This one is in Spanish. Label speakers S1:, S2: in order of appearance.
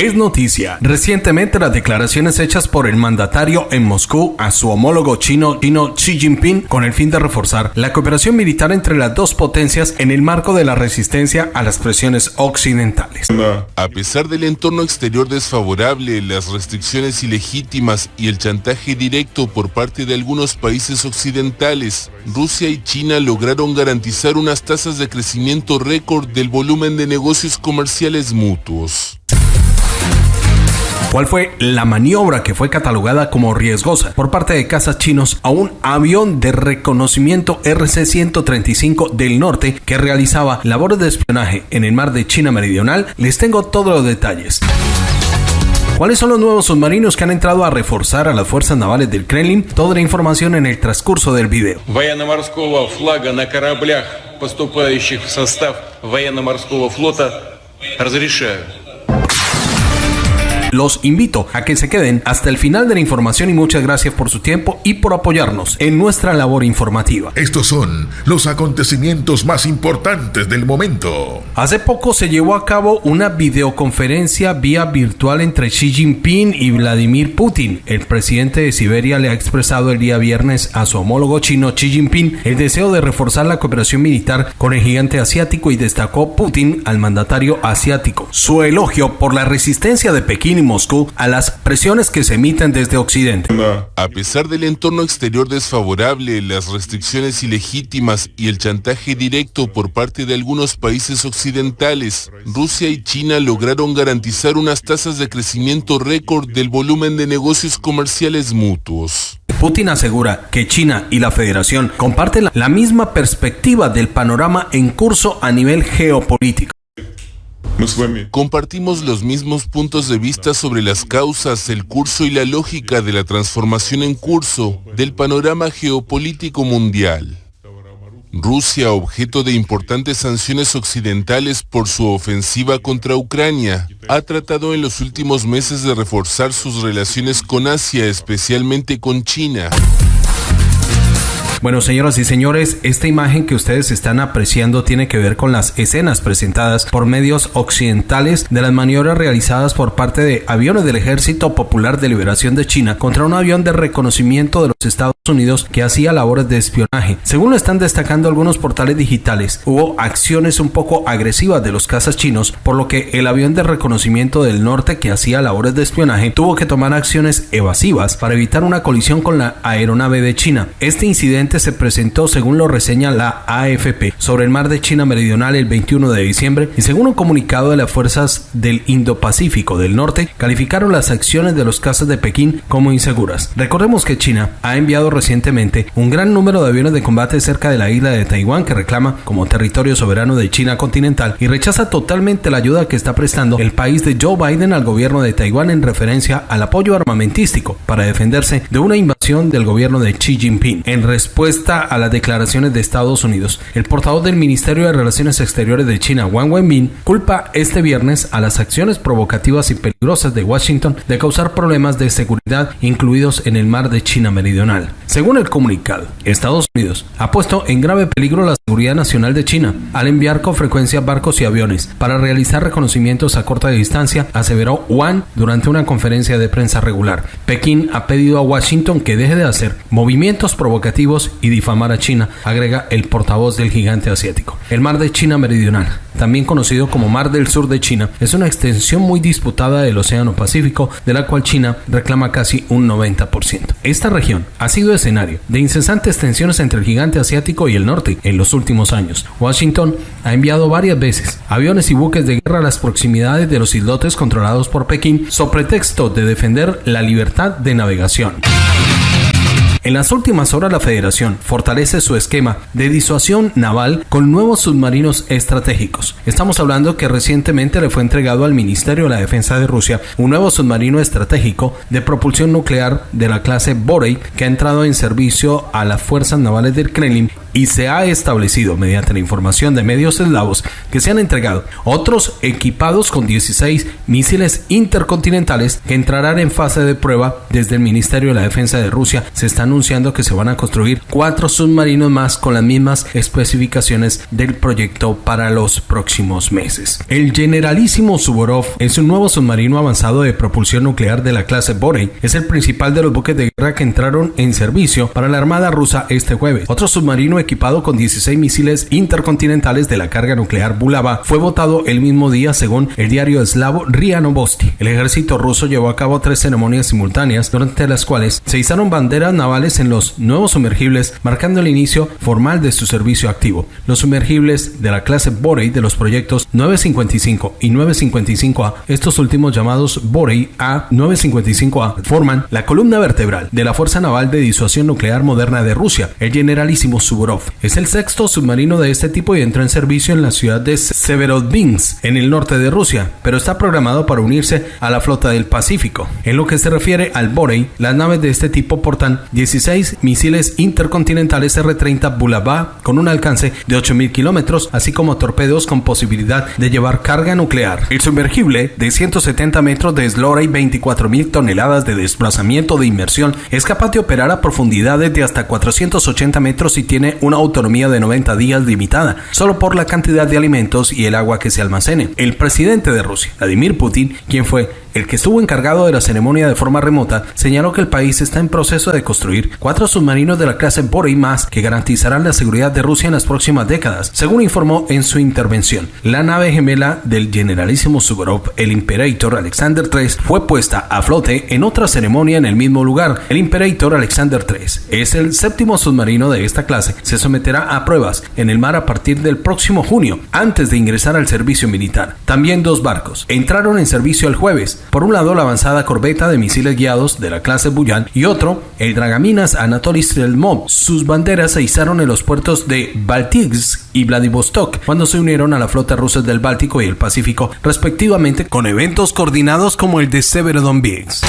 S1: es noticia. Recientemente las declaraciones hechas por el mandatario en Moscú a su homólogo chino, chino Xi Jinping con el fin de reforzar la cooperación militar entre las dos potencias en el marco de la resistencia a las presiones occidentales.
S2: A pesar del entorno exterior desfavorable, las restricciones ilegítimas y el chantaje directo por parte de algunos países occidentales, Rusia y China lograron garantizar unas tasas de crecimiento récord del volumen de negocios comerciales mutuos
S1: ¿Cuál fue la maniobra que fue catalogada como riesgosa por parte de casas chinos a un avión de reconocimiento RC-135 del norte que realizaba labores de espionaje en el mar de China Meridional? Les tengo todos los detalles. ¿Cuáles son los nuevos submarinos que han entrado a reforzar a las fuerzas navales del Kremlin? Toda la información en el transcurso del video.
S3: поступающих в состав военно-морского флота разрешаю
S1: Los invito a que se queden hasta el final de la información y muchas gracias por su tiempo y por apoyarnos en nuestra labor informativa.
S4: Estos son los acontecimientos más importantes del momento.
S1: Hace poco se llevó a cabo una videoconferencia vía virtual entre Xi Jinping y Vladimir Putin. El presidente de Siberia le ha expresado el día viernes a su homólogo chino Xi Jinping el deseo de reforzar la cooperación militar con el gigante asiático y destacó Putin al mandatario asiático. Su elogio por la resistencia de Pekín Moscú a las presiones que se emiten desde Occidente.
S2: A pesar del entorno exterior desfavorable, las restricciones ilegítimas y el chantaje directo por parte de algunos países occidentales, Rusia y China lograron garantizar unas tasas de crecimiento récord del volumen de negocios comerciales mutuos.
S1: Putin asegura que China y la Federación comparten la misma perspectiva del panorama en curso a nivel geopolítico.
S2: Compartimos los mismos puntos de vista sobre las causas, el curso y la lógica de la transformación en curso del panorama geopolítico mundial. Rusia, objeto de importantes sanciones occidentales por su ofensiva contra Ucrania, ha tratado en los últimos meses de reforzar sus relaciones con Asia, especialmente con China.
S1: Bueno, señoras y señores, esta imagen que ustedes están apreciando tiene que ver con las escenas presentadas por medios occidentales de las maniobras realizadas por parte de aviones del Ejército Popular de Liberación de China contra un avión de reconocimiento de los Estados Unidos que hacía labores de espionaje. Según lo están destacando algunos portales digitales, hubo acciones un poco agresivas de los cazas chinos, por lo que el avión de reconocimiento del norte que hacía labores de espionaje tuvo que tomar acciones evasivas para evitar una colisión con la aeronave de China. Este incidente se presentó según lo reseña la AFP sobre el mar de China Meridional el 21 de diciembre y según un comunicado de las fuerzas del Indo-Pacífico del Norte calificaron las acciones de los cazas de Pekín como inseguras. Recordemos que China ha enviado recientemente un gran número de aviones de combate cerca de la isla de Taiwán que reclama como territorio soberano de China continental y rechaza totalmente la ayuda que está prestando el país de Joe Biden al gobierno de Taiwán en referencia al apoyo armamentístico para defenderse de una invasión del gobierno de Xi Jinping. En respuesta respuesta a las declaraciones de Estados Unidos, el portavoz del Ministerio de Relaciones Exteriores de China, Wang Wenbin, culpa este viernes a las acciones provocativas y peligrosas de Washington de causar problemas de seguridad incluidos en el mar de China Meridional. Según el comunicado, Estados Unidos ha puesto en grave peligro la seguridad nacional de China al enviar con frecuencia barcos y aviones para realizar reconocimientos a corta distancia, aseveró Wang durante una conferencia de prensa regular. Pekín ha pedido a Washington que deje de hacer movimientos provocativos y difamar a China, agrega el portavoz del gigante asiático. El mar de China Meridional, también conocido como Mar del Sur de China, es una extensión muy disputada del Océano Pacífico, de la cual China reclama casi un 90%. Esta región ha sido escenario de incesantes tensiones entre el gigante asiático y el norte en los últimos años. Washington ha enviado varias veces aviones y buques de guerra a las proximidades de los islotes controlados por Pekín, sobre pretexto de defender la libertad de navegación. En las últimas horas la Federación fortalece su esquema de disuasión naval con nuevos submarinos estratégicos. Estamos hablando que recientemente le fue entregado al Ministerio de la Defensa de Rusia un nuevo submarino estratégico de propulsión nuclear de la clase Borei que ha entrado en servicio a las fuerzas navales del Kremlin y se ha establecido mediante la información de medios eslavos que se han entregado otros equipados con 16 misiles intercontinentales que entrarán en fase de prueba desde el Ministerio de la Defensa de Rusia. Se están anunciando que se van a construir cuatro submarinos más con las mismas especificaciones del proyecto para los próximos meses. El Generalísimo Suvorov es un nuevo submarino avanzado de propulsión nuclear de la clase Borei. Es el principal de los buques de guerra que entraron en servicio para la Armada rusa este jueves. Otro submarino equipado con 16 misiles intercontinentales de la carga nuclear Bulava fue votado el mismo día según el diario eslavo RIA Novosti. El ejército ruso llevó a cabo tres ceremonias simultáneas durante las cuales se izaron banderas navales en los nuevos sumergibles marcando el inicio formal de su servicio activo. Los sumergibles de la clase Borei de los proyectos 955 y 955A, estos últimos llamados Borei A 955A, forman la columna vertebral de la Fuerza Naval de Disuasión Nuclear Moderna de Rusia, el Generalísimo Suvorov. Es el sexto submarino de este tipo y entró en servicio en la ciudad de Severodvinsk, en el norte de Rusia, pero está programado para unirse a la flota del Pacífico. En lo que se refiere al Borei, las naves de este tipo portan 16 misiles intercontinentales R-30 Bulava con un alcance de 8.000 kilómetros, así como torpedos con posibilidad de llevar carga nuclear. El sumergible de 170 metros de eslora y 24.000 toneladas de desplazamiento de inmersión es capaz de operar a profundidades de hasta 480 metros y tiene una autonomía de 90 días limitada, solo por la cantidad de alimentos y el agua que se almacene. El presidente de Rusia, Vladimir Putin, quien fue el que estuvo encargado de la ceremonia de forma remota, señaló que el país está en proceso de construir cuatro submarinos de la clase Borei más que garantizarán la seguridad de Rusia en las próximas décadas, según informó en su intervención. La nave gemela del generalísimo Suvorov, el Imperator Alexander III, fue puesta a flote en otra ceremonia en el mismo lugar. El Imperator Alexander III es el séptimo submarino de esta clase. Se someterá a pruebas en el mar a partir del próximo junio, antes de ingresar al servicio militar. También dos barcos entraron en servicio el jueves, por un lado, la avanzada corbeta de misiles guiados de la clase Buyan y otro, el dragaminas Anatoly Strelmov. Sus banderas se izaron en los puertos de Baltics y Vladivostok cuando se unieron a la flota rusa del Báltico y el Pacífico, respectivamente, con eventos coordinados como el de Severodonetsk.